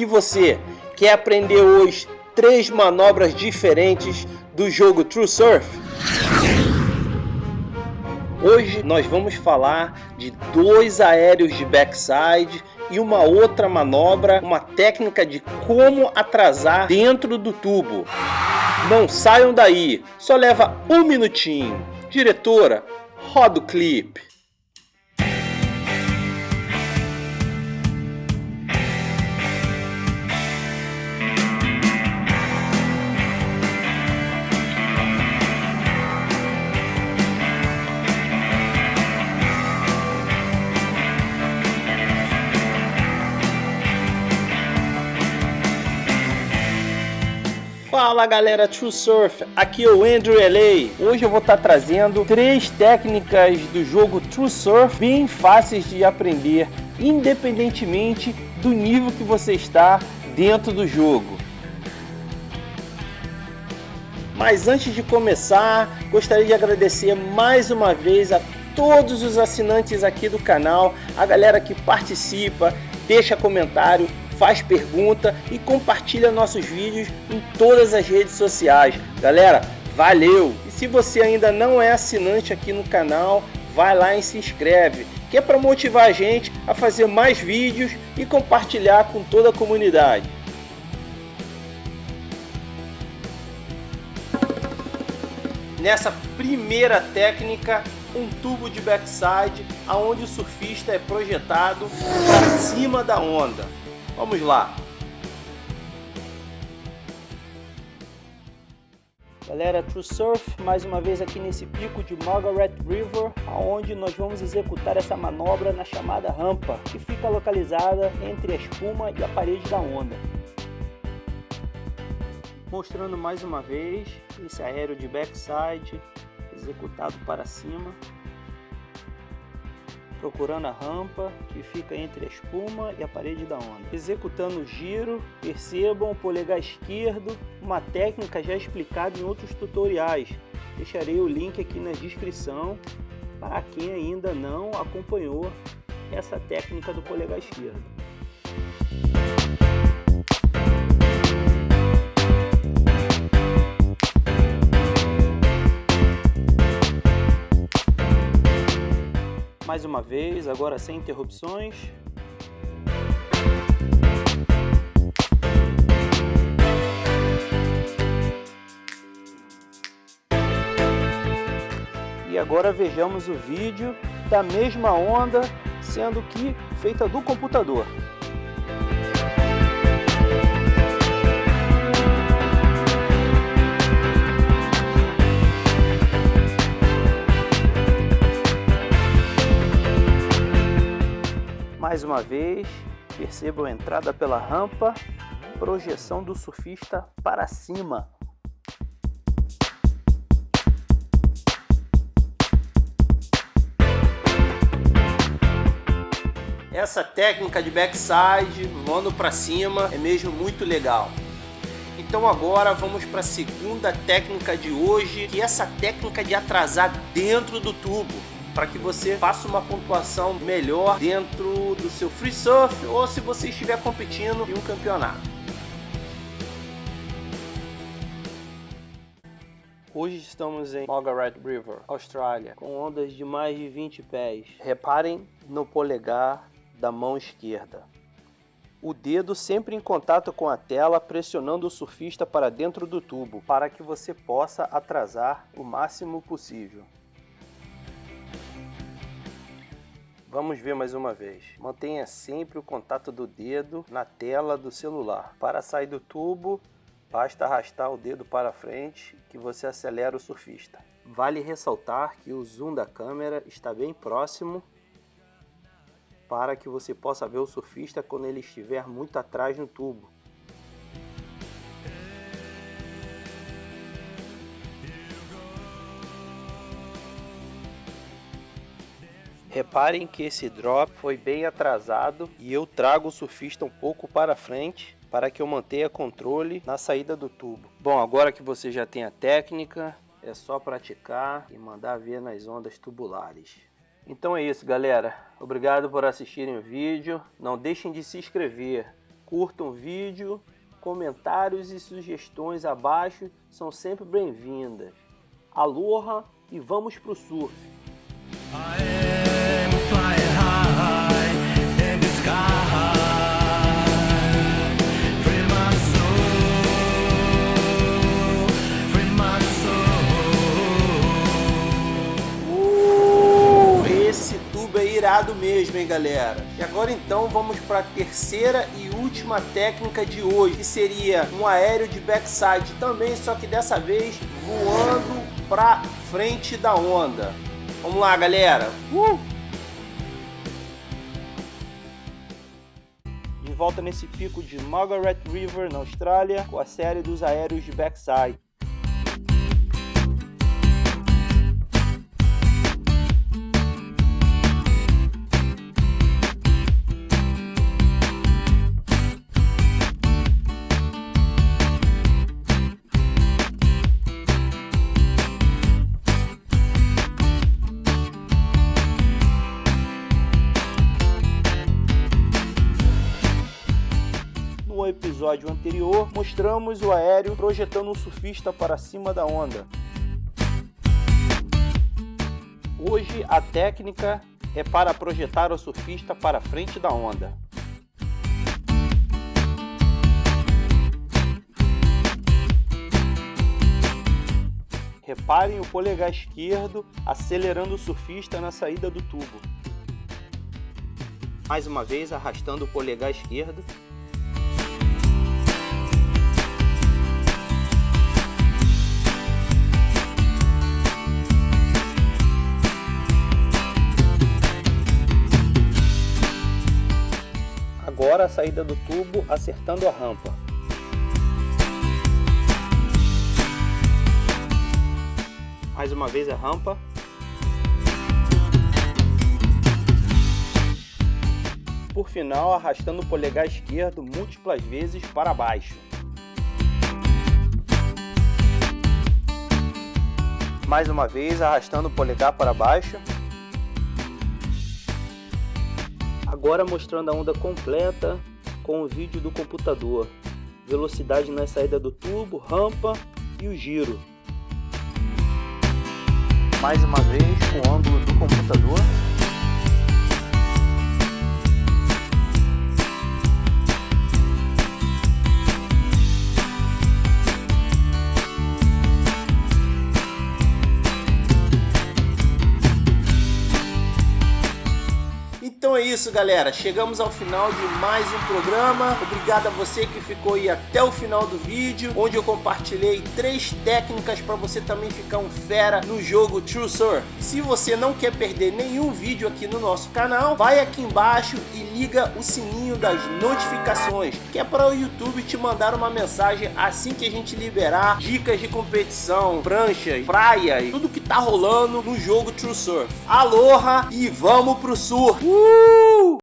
E você, quer aprender hoje três manobras diferentes do jogo True Surf? Hoje nós vamos falar de dois aéreos de backside e uma outra manobra, uma técnica de como atrasar dentro do tubo. Não saiam daí, só leva um minutinho. Diretora, roda o clipe. Fala galera True Surf, aqui é o Andrew LA. Hoje eu vou estar tá trazendo três técnicas do jogo True Surf bem fáceis de aprender, independentemente do nível que você está dentro do jogo. Mas antes de começar, gostaria de agradecer mais uma vez a todos os assinantes aqui do canal, a galera que participa, deixa comentário, faz pergunta e compartilha nossos vídeos em todas as redes sociais. Galera, valeu! E se você ainda não é assinante aqui no canal, vai lá e se inscreve, que é para motivar a gente a fazer mais vídeos e compartilhar com toda a comunidade. Nessa primeira técnica, um tubo de backside, aonde o surfista é projetado para cima da onda. Vamos lá! Galera, True Surf, mais uma vez aqui nesse pico de Margaret River, aonde nós vamos executar essa manobra na chamada rampa, que fica localizada entre a espuma e a parede da onda. Mostrando mais uma vez esse aéreo de backside, executado para cima, procurando a rampa que fica entre a espuma e a parede da onda. Executando o giro, percebam o polegar esquerdo, uma técnica já explicada em outros tutoriais. Deixarei o link aqui na descrição para quem ainda não acompanhou essa técnica do polegar esquerdo. Mais uma vez, agora sem interrupções. E agora vejamos o vídeo da mesma onda, sendo que feita do computador. Mais uma vez, percebam a entrada pela rampa, projeção do surfista para cima. Essa técnica de backside, voando para cima, é mesmo muito legal. Então agora vamos para a segunda técnica de hoje, que é essa técnica de atrasar dentro do tubo para que você faça uma pontuação melhor dentro do seu free surf ou se você estiver competindo em um campeonato. Hoje estamos em Margaret River, Austrália, com ondas de mais de 20 pés. Reparem no polegar da mão esquerda. O dedo sempre em contato com a tela, pressionando o surfista para dentro do tubo, para que você possa atrasar o máximo possível. Vamos ver mais uma vez. Mantenha sempre o contato do dedo na tela do celular. Para sair do tubo, basta arrastar o dedo para frente que você acelera o surfista. Vale ressaltar que o zoom da câmera está bem próximo para que você possa ver o surfista quando ele estiver muito atrás no tubo. Reparem que esse drop foi bem atrasado e eu trago o surfista um pouco para frente para que eu mantenha controle na saída do tubo. Bom, agora que você já tem a técnica, é só praticar e mandar ver nas ondas tubulares. Então é isso galera, obrigado por assistirem o vídeo, não deixem de se inscrever, Curtam o vídeo, comentários e sugestões abaixo são sempre bem-vindas. Aloha e vamos pro surf! irado galera? E agora então vamos para a terceira e última técnica de hoje, que seria um aéreo de backside também, só que dessa vez voando para frente da onda. Vamos lá, galera! Uh! De volta nesse pico de Margaret River, na Austrália, com a série dos aéreos de backside. Episódio anterior, mostramos o aéreo projetando um surfista para cima da onda. Hoje a técnica é para projetar o surfista para frente da onda. Reparem o polegar esquerdo acelerando o surfista na saída do tubo. Mais uma vez arrastando o polegar esquerdo Agora a saída do tubo acertando a rampa. Mais uma vez a rampa. Por final, arrastando o polegar esquerdo múltiplas vezes para baixo. Mais uma vez, arrastando o polegar para baixo. Agora mostrando a onda completa com o vídeo do computador. Velocidade na saída do tubo, rampa e o giro. Mais uma vez o ângulo do computador. Então é isso, galera. Chegamos ao final de mais um programa. Obrigado a você que ficou aí até o final do vídeo, onde eu compartilhei três técnicas para você também ficar um fera no jogo True Surf. Se você não quer perder nenhum vídeo aqui no nosso canal, vai aqui embaixo e liga o sininho das notificações, que é para o YouTube te mandar uma mensagem assim que a gente liberar dicas de competição, pranchas, praias, tudo que tá rolando no jogo True Surf. Aloha e vamos pro surf! Uh! Woo!